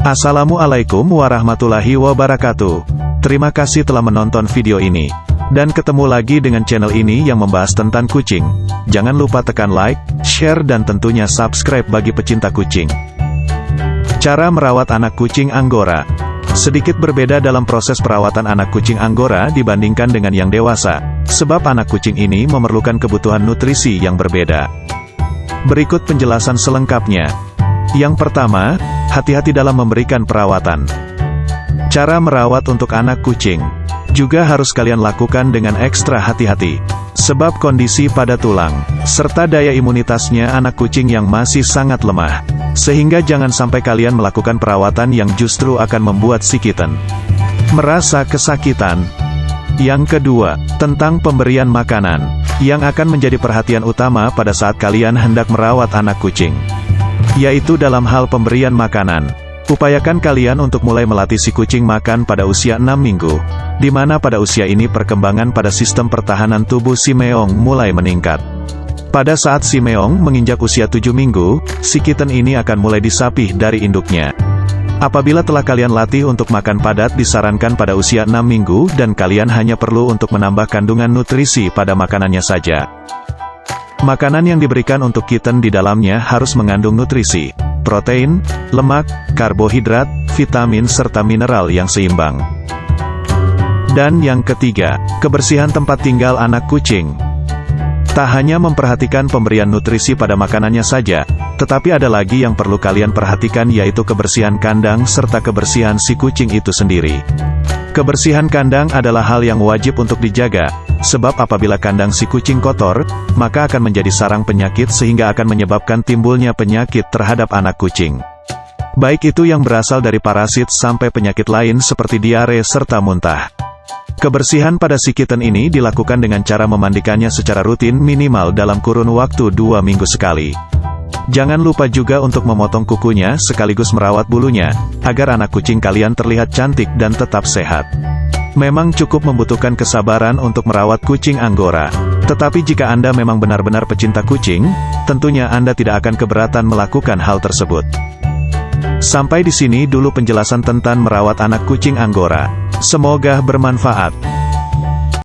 Assalamualaikum warahmatullahi wabarakatuh. Terima kasih telah menonton video ini. Dan ketemu lagi dengan channel ini yang membahas tentang kucing. Jangan lupa tekan like, share dan tentunya subscribe bagi pecinta kucing. Cara merawat anak kucing Anggora Sedikit berbeda dalam proses perawatan anak kucing Anggora dibandingkan dengan yang dewasa, sebab anak kucing ini memerlukan kebutuhan nutrisi yang berbeda. Berikut penjelasan selengkapnya. Yang pertama, hati-hati dalam memberikan perawatan. Cara merawat untuk anak kucing juga harus kalian lakukan dengan ekstra hati-hati. Sebab kondisi pada tulang, serta daya imunitasnya anak kucing yang masih sangat lemah. Sehingga jangan sampai kalian melakukan perawatan yang justru akan membuat si kitten merasa kesakitan. Yang kedua, tentang pemberian makanan, yang akan menjadi perhatian utama pada saat kalian hendak merawat anak kucing. Yaitu dalam hal pemberian makanan. Upayakan kalian untuk mulai melatih si kucing makan pada usia 6 minggu, di mana pada usia ini perkembangan pada sistem pertahanan tubuh si meong mulai meningkat. Pada saat si meong menginjak usia 7 minggu, si kitten ini akan mulai disapih dari induknya. Apabila telah kalian latih untuk makan padat disarankan pada usia 6 minggu dan kalian hanya perlu untuk menambah kandungan nutrisi pada makanannya saja. Makanan yang diberikan untuk kitten di dalamnya harus mengandung nutrisi protein, lemak, karbohidrat, vitamin serta mineral yang seimbang. Dan yang ketiga, kebersihan tempat tinggal anak kucing. Tak hanya memperhatikan pemberian nutrisi pada makanannya saja, tetapi ada lagi yang perlu kalian perhatikan yaitu kebersihan kandang serta kebersihan si kucing itu sendiri. Kebersihan kandang adalah hal yang wajib untuk dijaga, sebab apabila kandang si kucing kotor, maka akan menjadi sarang penyakit sehingga akan menyebabkan timbulnya penyakit terhadap anak kucing. Baik itu yang berasal dari parasit sampai penyakit lain seperti diare serta muntah. Kebersihan pada si kitten ini dilakukan dengan cara memandikannya secara rutin minimal dalam kurun waktu dua minggu sekali. Jangan lupa juga untuk memotong kukunya sekaligus merawat bulunya, agar anak kucing kalian terlihat cantik dan tetap sehat. Memang cukup membutuhkan kesabaran untuk merawat kucing Anggora. Tetapi jika Anda memang benar-benar pecinta kucing, tentunya Anda tidak akan keberatan melakukan hal tersebut. Sampai di sini dulu penjelasan tentang merawat anak kucing Anggora. Semoga bermanfaat.